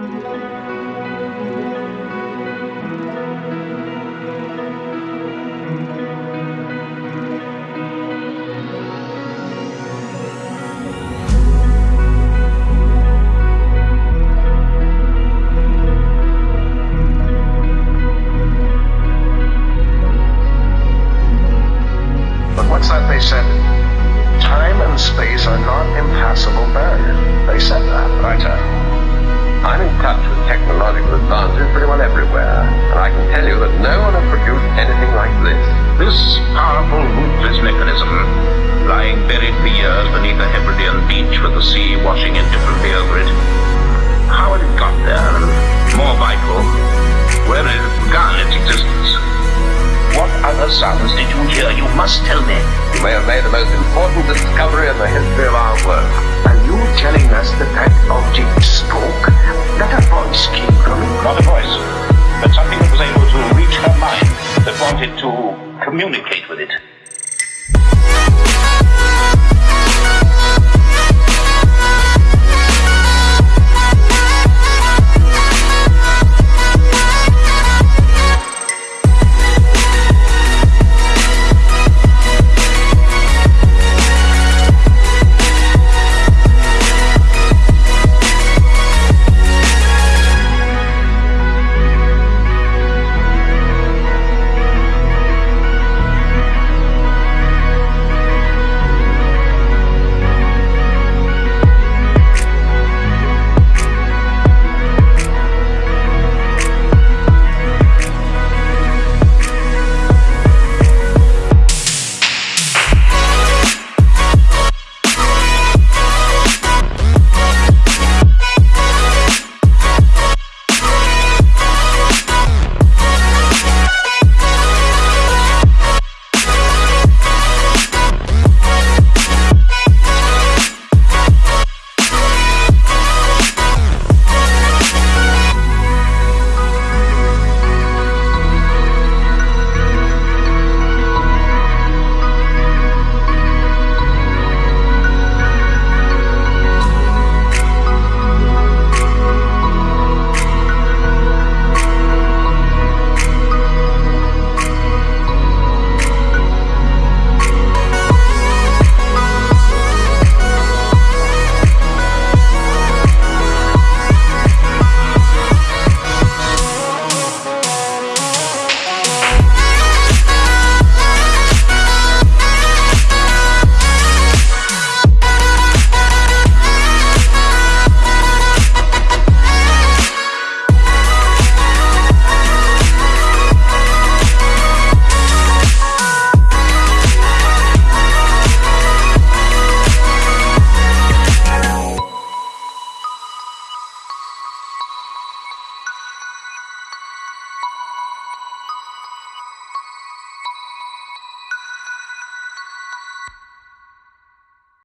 But everywhere, and I can tell you that no one has produced anything like this. This powerful, ruthless mechanism, lying buried for years beneath a Hebridean beach with the sea washing indifferently over it. How had it got there? And more vital, where had it begun its existence? What other sounds did you hear? You must tell me. You may have made the most important discovery in the history of our work. Are you telling us that